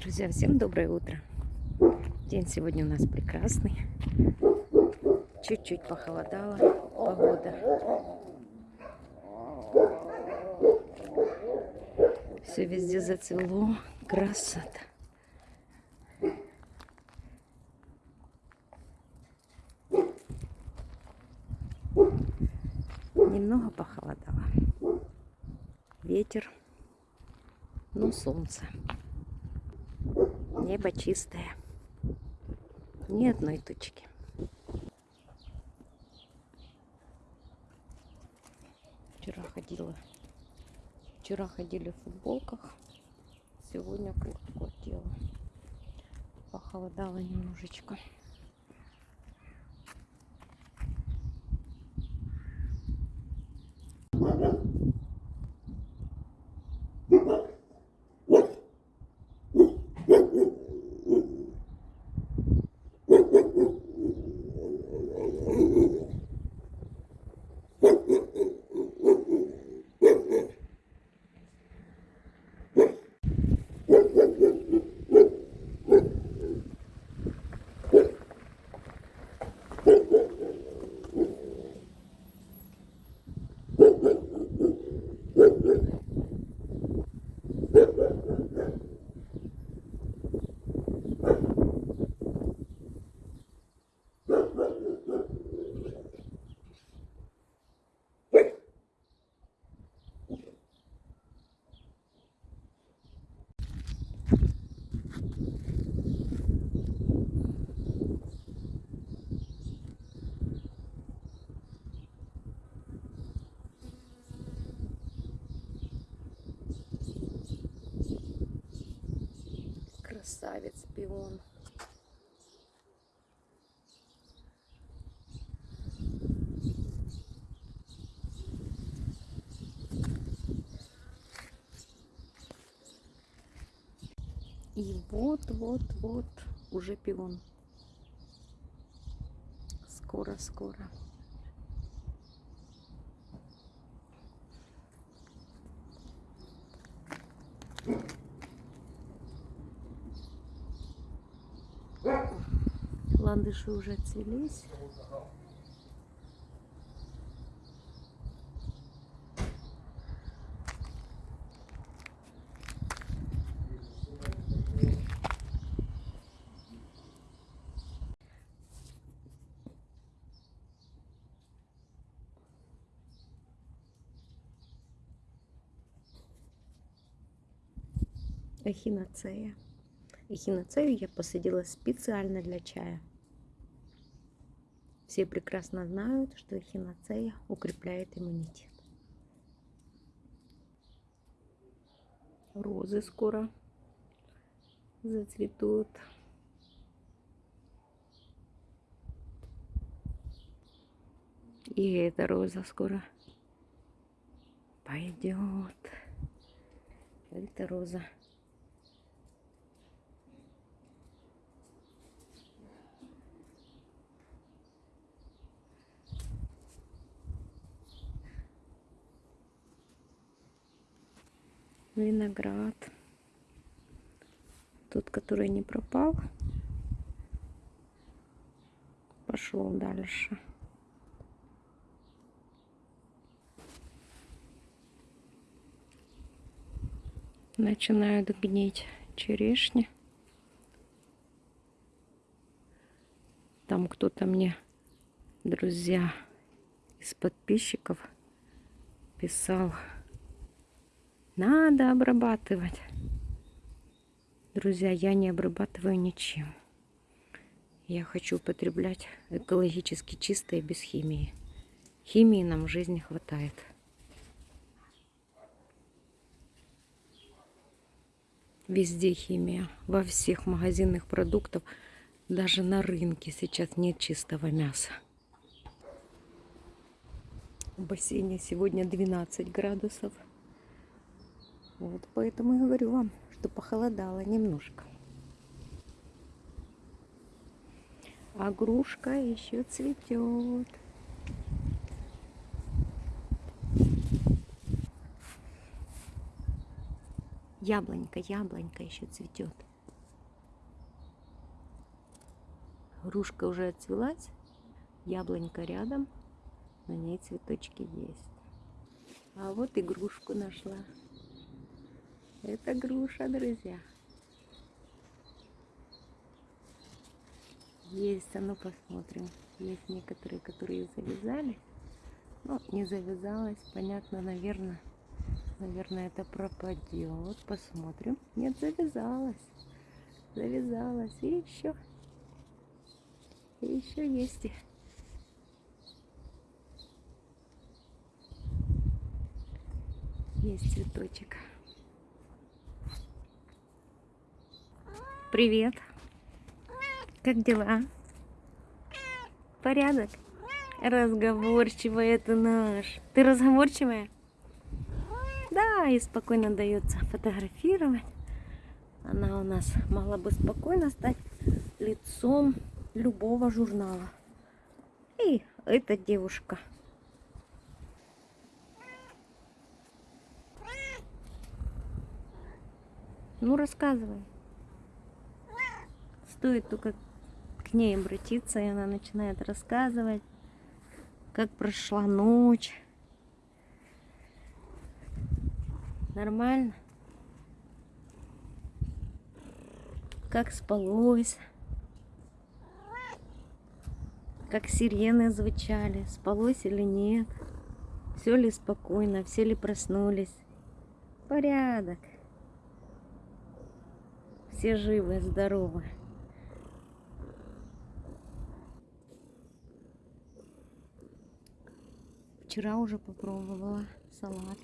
Друзья, всем доброе утро. День сегодня у нас прекрасный. Чуть-чуть похолодало погода. Все везде зацвело. Красота. Немного похолодало. Ветер, но солнце. Небо чистое. Ни одной тучки. Вчера ходила. Вчера ходили в футболках. Сегодня куртку одела. Похолодало немножечко. Ooh. Красавец пион. И вот-вот-вот уже пион. Скоро-скоро. Ландыши уже отцвелись. Эхиноцея. Эхиноцею я посадила специально для чая. Все прекрасно знают, что эхиноцея укрепляет иммунитет. Розы скоро зацветут. И эта роза скоро пойдет. Эта роза виноград. Тот, который не пропал, пошел дальше. Начинают гнить черешни. Там кто-то мне, друзья, из подписчиков писал надо обрабатывать. Друзья, я не обрабатываю ничем. Я хочу употреблять экологически чистое, без химии. Химии нам в жизни хватает. Везде химия. Во всех магазинных продуктах. Даже на рынке сейчас нет чистого мяса. В бассейне сегодня 12 градусов. Вот поэтому и говорю вам, что похолодало немножко. А грушка еще цветет. Яблонька, яблонька еще цветет. Грушка уже отцвелась, яблонька рядом, на ней цветочки есть. А вот игрушку нашла. Это груша, друзья. Есть, а ну посмотрим. Есть некоторые, которые завязали. Ну, не завязалась, понятно, наверное. Наверное, это пропадет. Посмотрим. Нет, завязалась. Завязалась. И еще. И еще есть. Есть цветочек. Привет. Как дела? Порядок? Разговорчивая это наш. Ты разговорчивая? Да, и спокойно дается фотографировать. Она у нас могла бы спокойно стать лицом любого журнала. И эта девушка. Ну, рассказывай. Стоит только к ней обратиться, и она начинает рассказывать, как прошла ночь. Нормально? Как спалось? Как сирены звучали? Спалось или нет? Все ли спокойно? Все ли проснулись? Порядок. Все живы, здоровы. Вчера уже попробовала салат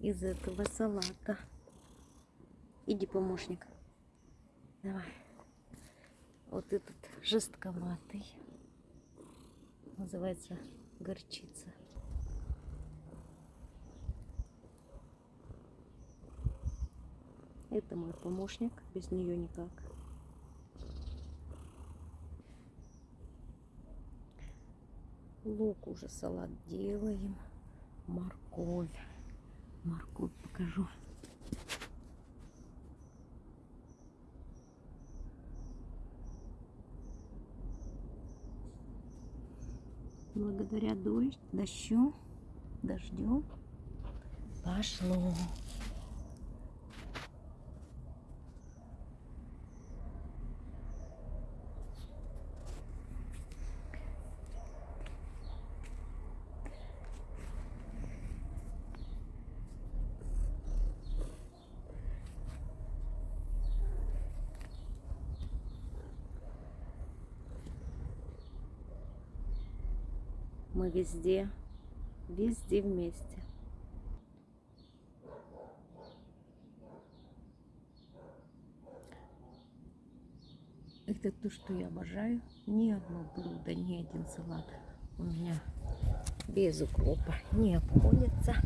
из этого салата. Иди, помощник. Давай. Вот этот жестковатый. Называется горчица. Это мой помощник, без нее никак. Лук уже салат делаем. Морковь. Морковь покажу. Благодаря дождь, дождю, дождю пошло. Мы везде, везде вместе. Это то, что я обожаю. Ни одно блюдо, ни один салат у меня без укропа не обходится.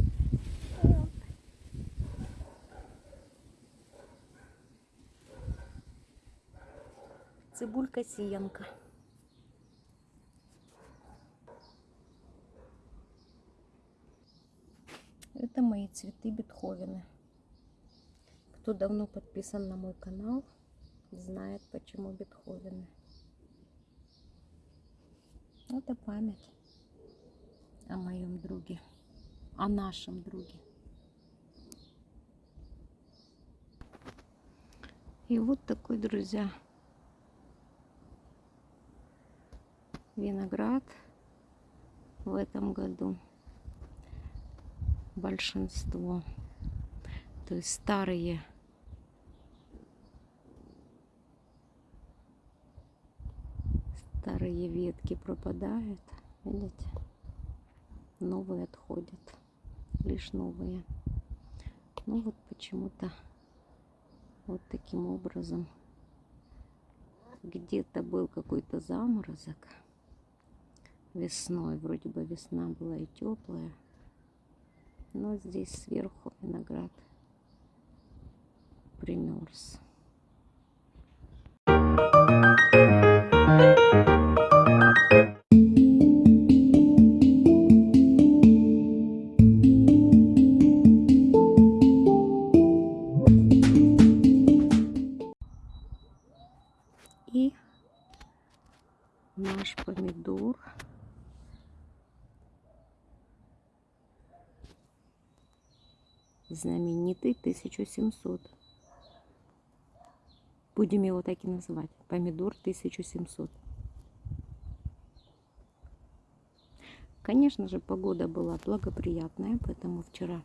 Цибулька сиянка. Это мои цветы Бетховены. Кто давно подписан на мой канал, знает, почему Бетховены. Это память о моем друге, о нашем друге. И вот такой, друзья, виноград в этом году большинство. То есть старые старые ветки пропадают, видите? Новые отходят, лишь новые. Ну вот почему-то вот таким образом где-то был какой-то заморозок весной. Вроде бы весна была и теплая. Но здесь сверху виноград примерз. И наш помидор. Знаменитый 1700. Будем его так и называть. Помидор 1700. Конечно же, погода была благоприятная, поэтому вчера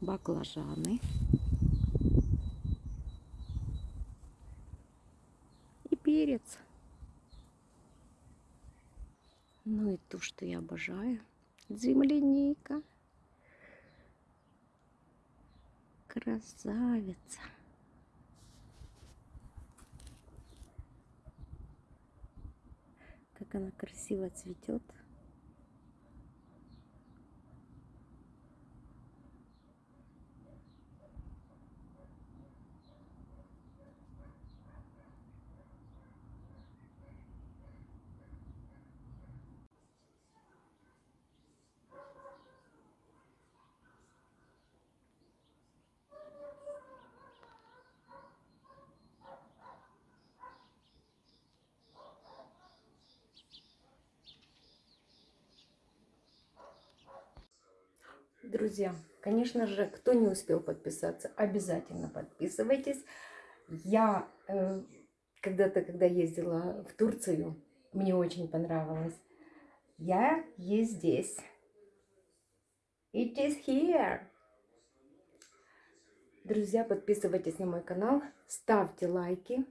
баклажаны и перец. Ну и то, что я обожаю. Земляника. Красавица. Как она красиво цветет. Друзья, конечно же, кто не успел подписаться, обязательно подписывайтесь. Я э, когда-то, когда ездила в Турцию, мне очень понравилось. Я есть здесь. It is here. Друзья, подписывайтесь на мой канал, ставьте лайки,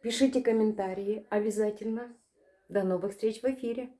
пишите комментарии обязательно. До новых встреч в эфире.